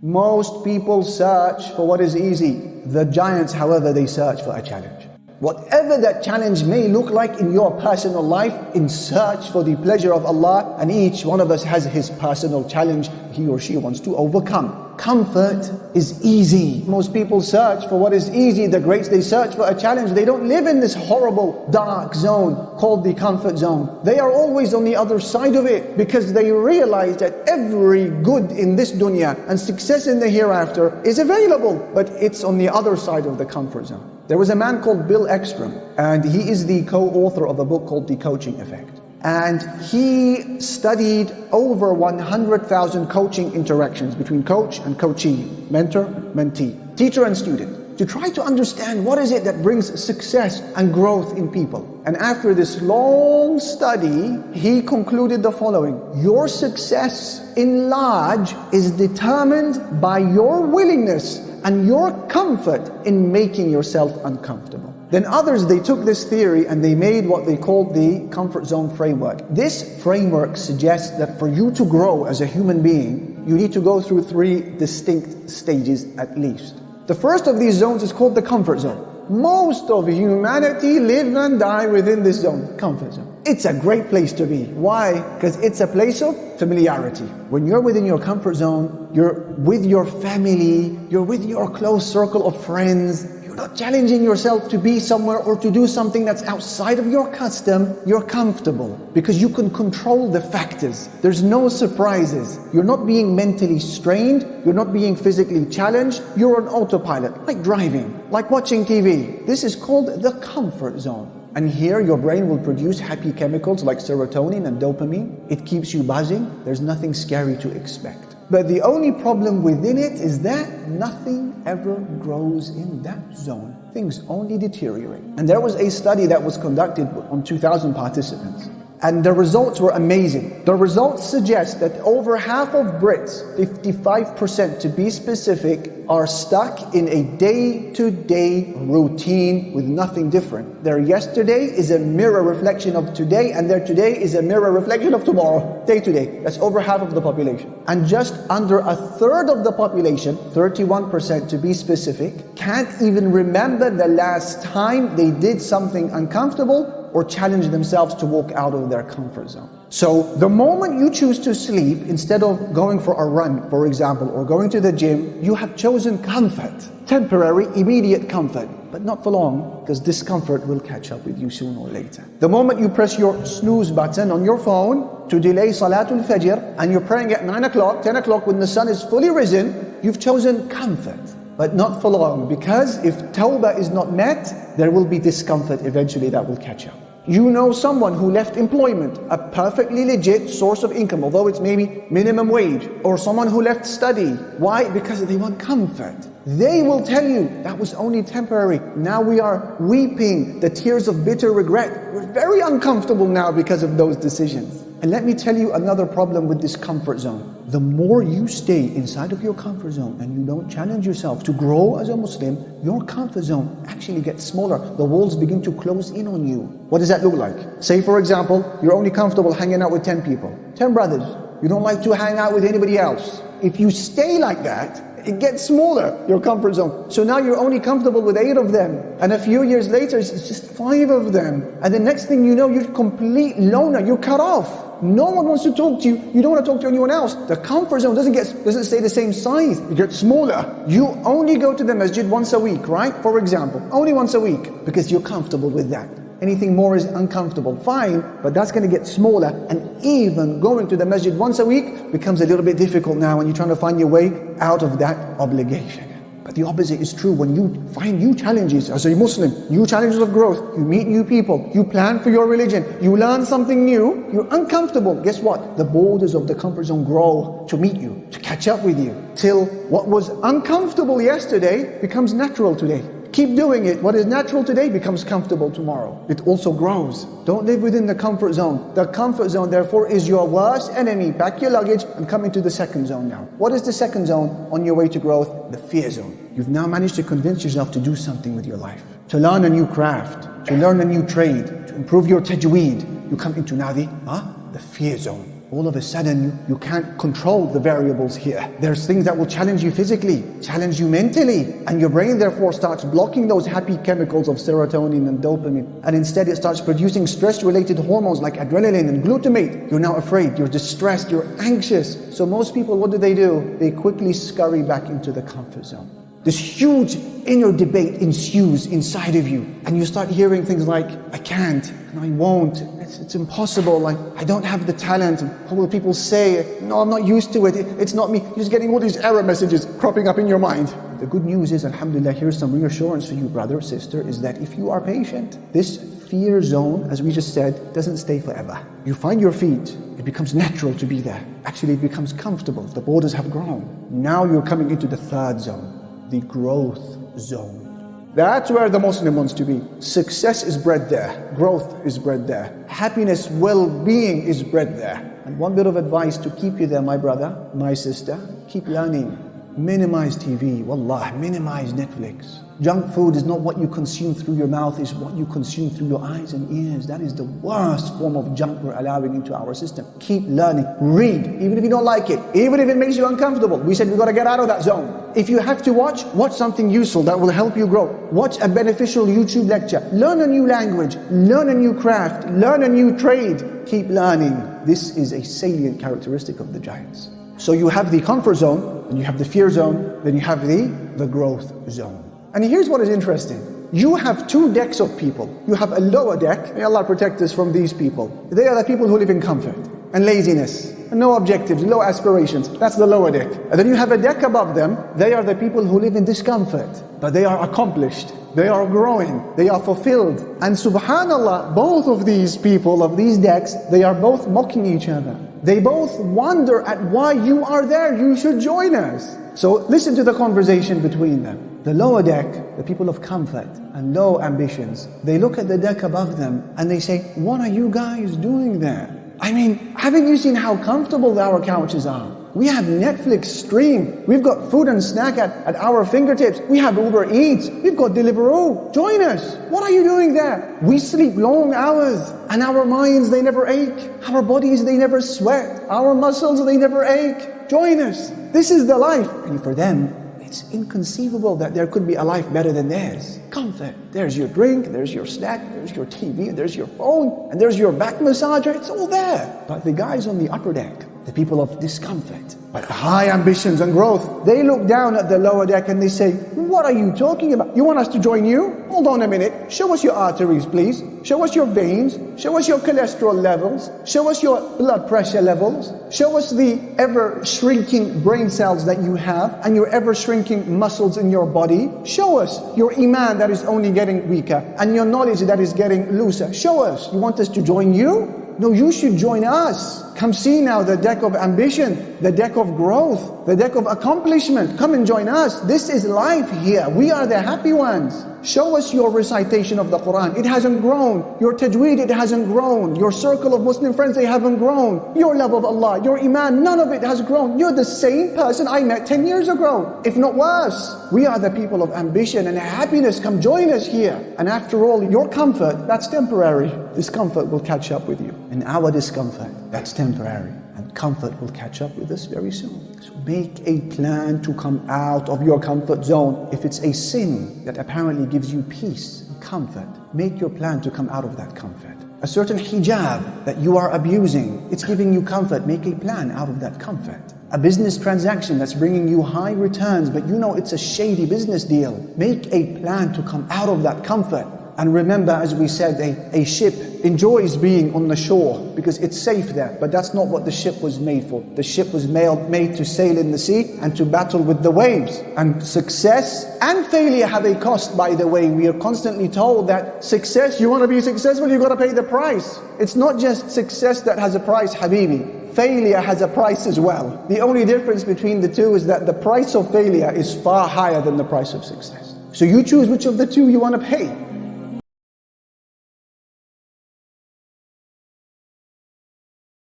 Most people search for what is easy. The giants, however, they search for a challenge. Whatever that challenge may look like in your personal life, in search for the pleasure of Allah, and each one of us has his personal challenge he or she wants to overcome. Comfort is easy. Most people search for what is easy. The greats, they search for a challenge. They don't live in this horrible, dark zone called the comfort zone. They are always on the other side of it because they realize that every good in this dunya and success in the hereafter is available, but it's on the other side of the comfort zone. There was a man called Bill Eckstrom, and he is the co-author of a book called The Coaching Effect. And he studied over 100,000 coaching interactions between coach and coachee, mentor, mentee, teacher and student, to try to understand what is it that brings success and growth in people. And after this long study, he concluded the following. Your success in large is determined by your willingness and your comfort in making yourself uncomfortable. Then others, they took this theory and they made what they called the comfort zone framework. This framework suggests that for you to grow as a human being, you need to go through three distinct stages at least. The first of these zones is called the comfort zone. Most of humanity live and die within this zone, comfort zone. It's a great place to be. Why? Because it's a place of familiarity. When you're within your comfort zone, you're with your family, you're with your close circle of friends, not challenging yourself to be somewhere or to do something that's outside of your custom, you're comfortable because you can control the factors. There's no surprises. You're not being mentally strained. You're not being physically challenged. You're on autopilot, like driving, like watching TV. This is called the comfort zone. And here your brain will produce happy chemicals like serotonin and dopamine. It keeps you buzzing. There's nothing scary to expect. But the only problem within it is that nothing ever grows in that zone. Things only deteriorate. And there was a study that was conducted on 2,000 participants. And the results were amazing. The results suggest that over half of Brits, 55% to be specific, are stuck in a day-to-day routine with nothing different. Their yesterday is a mirror reflection of today and their today is a mirror reflection of tomorrow, day to day. That's over half of the population. And just under a third of the population, 31% to be specific, can't even remember the last time they did something uncomfortable or challenge themselves to walk out of their comfort zone. So the moment you choose to sleep, instead of going for a run, for example, or going to the gym, you have chosen comfort. Temporary, immediate comfort, but not for long, because discomfort will catch up with you sooner or later. The moment you press your snooze button on your phone to delay Salatul Fajr, and you're praying at 9 o'clock, 10 o'clock when the sun is fully risen, you've chosen comfort but not for long because if tawbah is not met, there will be discomfort eventually that will catch up. You know someone who left employment, a perfectly legit source of income, although it's maybe minimum wage, or someone who left study. Why? Because they want comfort. They will tell you that was only temporary. Now we are weeping the tears of bitter regret. We're very uncomfortable now because of those decisions. And let me tell you another problem with this comfort zone. The more you stay inside of your comfort zone and you don't challenge yourself to grow as a Muslim, your comfort zone actually gets smaller. The walls begin to close in on you. What does that look like? Say for example, you're only comfortable hanging out with 10 people, 10 brothers. You don't like to hang out with anybody else. If you stay like that, it gets smaller, your comfort zone. So now you're only comfortable with eight of them. And a few years later, it's just five of them. And the next thing you know, you're complete loner, you're cut off. No one wants to talk to you. You don't want to talk to anyone else. The comfort zone doesn't get doesn't stay the same size. It gets smaller. You only go to the masjid once a week, right? For example, only once a week because you're comfortable with that. Anything more is uncomfortable. Fine, but that's going to get smaller. And even going to the masjid once a week becomes a little bit difficult now when you're trying to find your way out of that obligation. But the opposite is true. When you find new challenges as a Muslim, new challenges of growth, you meet new people, you plan for your religion, you learn something new, you're uncomfortable. Guess what? The borders of the comfort zone grow to meet you, to catch up with you, till what was uncomfortable yesterday becomes natural today. Keep doing it. What is natural today becomes comfortable tomorrow. It also grows. Don't live within the comfort zone. The comfort zone, therefore, is your worst enemy. Pack your luggage and come into the second zone now. What is the second zone on your way to growth? The fear zone. You've now managed to convince yourself to do something with your life. To learn a new craft, to learn a new trade, to improve your tajweed. You come into now the, huh? the fear zone. All of a sudden you, can't control the variables here. There's things that will challenge you physically, challenge you mentally, and your brain therefore starts blocking those happy chemicals of serotonin and dopamine, and instead it starts producing stress-related hormones like adrenaline and glutamate. You're now afraid, you're distressed, you're anxious. So most people, what do they do? They quickly scurry back into the comfort zone. This huge inner debate ensues inside of you, and you start hearing things like, I can't, and I won't, it's, it's impossible, like, I don't have the talent, what will people say? No, I'm not used to it, it's not me. You're just getting all these error messages cropping up in your mind. The good news is, Alhamdulillah, here's some reassurance for you, brother, sister, is that if you are patient, this fear zone, as we just said, doesn't stay forever. You find your feet, it becomes natural to be there. Actually, it becomes comfortable. The borders have grown. Now you're coming into the third zone the growth zone. That's where the Muslim wants to be. Success is bred there. Growth is bred there. Happiness, well-being is bred there. And one bit of advice to keep you there, my brother, my sister, keep learning. Minimize TV, wallah, minimize Netflix. Junk food is not what you consume through your mouth, it's what you consume through your eyes and ears. That is the worst form of junk we're allowing into our system. Keep learning. Read, even if you don't like it, even if it makes you uncomfortable. We said we got to get out of that zone. If you have to watch, watch something useful that will help you grow. Watch a beneficial YouTube lecture. Learn a new language. Learn a new craft. Learn a new trade. Keep learning. This is a salient characteristic of the giants. So you have the comfort zone, and you have the fear zone, then you have the, the growth zone. And here's what is interesting. You have two decks of people. You have a lower deck. May Allah protect us from these people. They are the people who live in comfort and laziness and no objectives, low aspirations. That's the lower deck. And then you have a deck above them. They are the people who live in discomfort, but they are accomplished. They are growing. They are fulfilled. And subhanallah, both of these people of these decks, they are both mocking each other. They both wonder at why you are there. You should join us. So listen to the conversation between them. The lower deck, the people of comfort and low ambitions, they look at the deck above them and they say, what are you guys doing there? I mean, haven't you seen how comfortable our couches are? We have Netflix stream. We've got food and snack at, at our fingertips. We have Uber Eats. We've got Deliveroo. Join us. What are you doing there? We sleep long hours and our minds, they never ache. Our bodies, they never sweat. Our muscles, they never ache. Join us. This is the life. And for them, it's inconceivable that there could be a life better than theirs. Comfort. There's your drink, there's your snack, there's your TV, there's your phone, and there's your back massager. It's all there. But the guys on the upper deck, the people of discomfort, but high ambitions and growth, they look down at the lower deck and they say, what are you talking about? You want us to join you? Hold on a minute. Show us your arteries, please. Show us your veins. Show us your cholesterol levels. Show us your blood pressure levels. Show us the ever shrinking brain cells that you have and your ever shrinking muscles in your body. Show us your iman that is only getting weaker and your knowledge that is getting looser. Show us. You want us to join you? No, you should join us. Come see now the deck of ambition, the deck of growth, the deck of accomplishment. Come and join us. This is life here. We are the happy ones. Show us your recitation of the Quran. It hasn't grown. Your tajweed, it hasn't grown. Your circle of Muslim friends, they haven't grown. Your love of Allah, your iman, none of it has grown. You're the same person I met 10 years ago, if not worse. We are the people of ambition and happiness. Come join us here. And after all, your comfort, that's temporary. Discomfort will catch up with you. And our discomfort, that's temporary and comfort will catch up with us very soon. So make a plan to come out of your comfort zone. If it's a sin that apparently gives you peace and comfort, make your plan to come out of that comfort. A certain hijab that you are abusing, it's giving you comfort, make a plan out of that comfort. A business transaction that's bringing you high returns, but you know it's a shady business deal. Make a plan to come out of that comfort and remember, as we said, a, a ship enjoys being on the shore because it's safe there. But that's not what the ship was made for. The ship was made, to sail in the sea and to battle with the waves. And success and failure have a cost, by the way. We are constantly told that success, you want to be successful, you've got to pay the price. It's not just success that has a price, Habibi. Failure has a price as well. The only difference between the two is that the price of failure is far higher than the price of success. So you choose which of the two you want to pay.